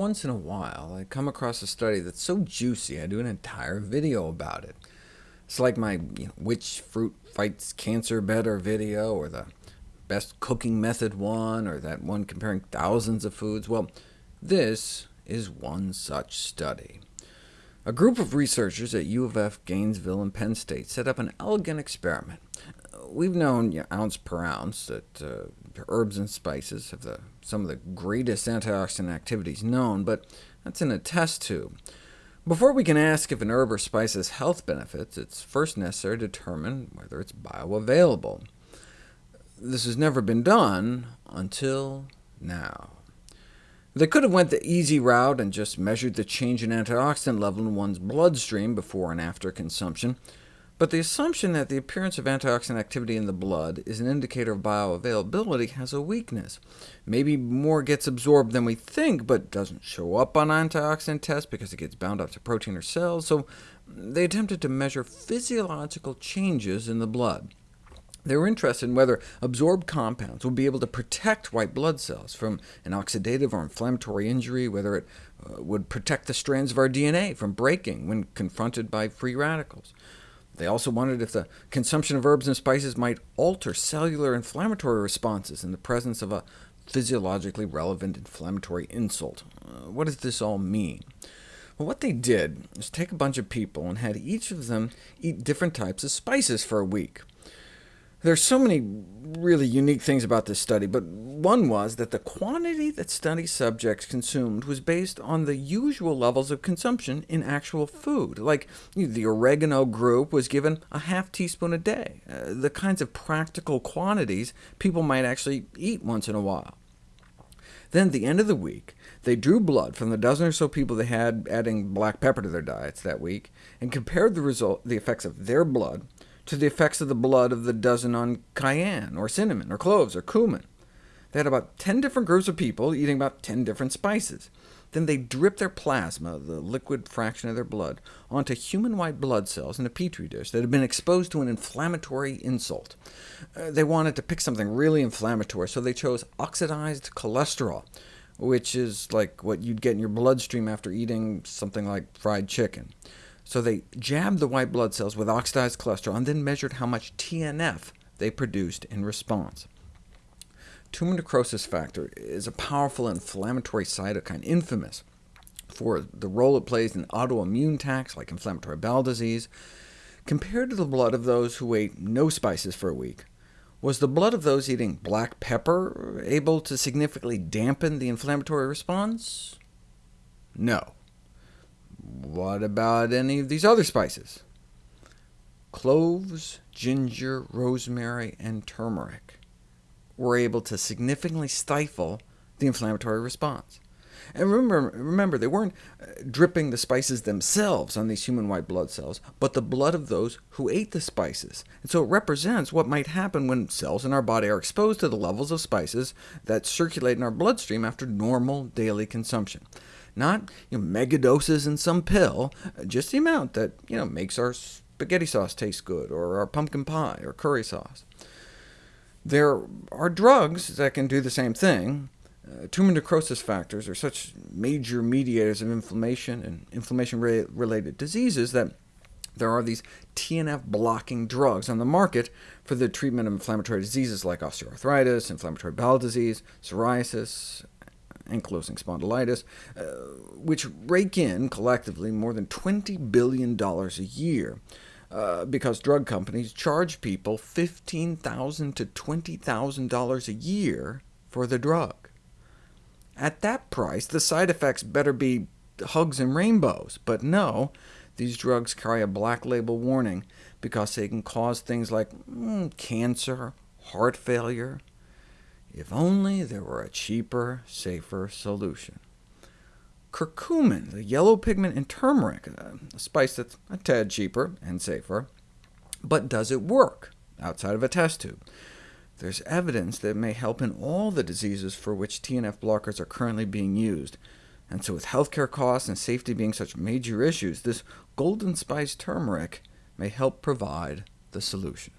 once in a while, I come across a study that's so juicy I do an entire video about it. It's like my you know, which fruit fights cancer better video, or the best cooking method one, or that one comparing thousands of foods. Well, this is one such study. A group of researchers at U of F, Gainesville, and Penn State set up an elegant experiment. We've known you know, ounce per ounce that uh, herbs and spices have the, some of the greatest antioxidant activities known, but that's in a test tube. Before we can ask if an herb or spice has health benefits, it's first necessary to determine whether it's bioavailable. This has never been done until now. They could have went the easy route and just measured the change in antioxidant level in one's bloodstream before and after consumption, but the assumption that the appearance of antioxidant activity in the blood is an indicator of bioavailability has a weakness. Maybe more gets absorbed than we think, but doesn't show up on antioxidant tests because it gets bound up to protein or cells, so they attempted to measure physiological changes in the blood. They were interested in whether absorbed compounds would be able to protect white blood cells from an oxidative or inflammatory injury, whether it uh, would protect the strands of our DNA from breaking when confronted by free radicals. They also wondered if the consumption of herbs and spices might alter cellular inflammatory responses in the presence of a physiologically relevant inflammatory insult. Uh, what does this all mean? Well, what they did was take a bunch of people and had each of them eat different types of spices for a week. There's so many really unique things about this study, but one was that the quantity that study subjects consumed was based on the usual levels of consumption in actual food. Like the oregano group was given a half teaspoon a day, uh, the kinds of practical quantities people might actually eat once in a while. Then at the end of the week, they drew blood from the dozen or so people they had adding black pepper to their diets that week, and compared the, result, the effects of their blood to the effects of the blood of the dozen on cayenne, or cinnamon, or cloves, or cumin. They had about 10 different groups of people eating about 10 different spices. Then they dripped their plasma, the liquid fraction of their blood, onto human white blood cells in a petri dish that had been exposed to an inflammatory insult. Uh, they wanted to pick something really inflammatory, so they chose oxidized cholesterol, which is like what you'd get in your bloodstream after eating something like fried chicken. So they jabbed the white blood cells with oxidized cholesterol, and then measured how much TNF they produced in response. Tumor necrosis factor is a powerful inflammatory cytokine, infamous for the role it plays in autoimmune attacks like inflammatory bowel disease. Compared to the blood of those who ate no spices for a week, was the blood of those eating black pepper able to significantly dampen the inflammatory response? No. What about any of these other spices? Cloves, ginger, rosemary, and turmeric were able to significantly stifle the inflammatory response. And remember, remember, they weren't uh, dripping the spices themselves on these human white blood cells, but the blood of those who ate the spices. And so it represents what might happen when cells in our body are exposed to the levels of spices that circulate in our bloodstream after normal daily consumption. Not you know, megadoses in some pill, just the amount that you know, makes our spaghetti sauce taste good, or our pumpkin pie, or curry sauce. There are drugs that can do the same thing. Uh, tumor necrosis factors are such major mediators of inflammation and inflammation-related diseases that there are these TNF-blocking drugs on the market for the treatment of inflammatory diseases like osteoarthritis, inflammatory bowel disease, psoriasis, ankylosing spondylitis, uh, which rake in collectively more than $20 billion a year, uh, because drug companies charge people 15,000 to $20,000 a year for the drug. At that price, the side effects better be hugs and rainbows, but no, these drugs carry a black label warning because they can cause things like mm, cancer, heart failure, if only there were a cheaper, safer solution. Curcumin, the yellow pigment in turmeric, uh, a spice that's a tad cheaper and safer, but does it work outside of a test tube? There's evidence that it may help in all the diseases for which TNF blockers are currently being used, and so with healthcare costs and safety being such major issues, this golden spice turmeric may help provide the solution.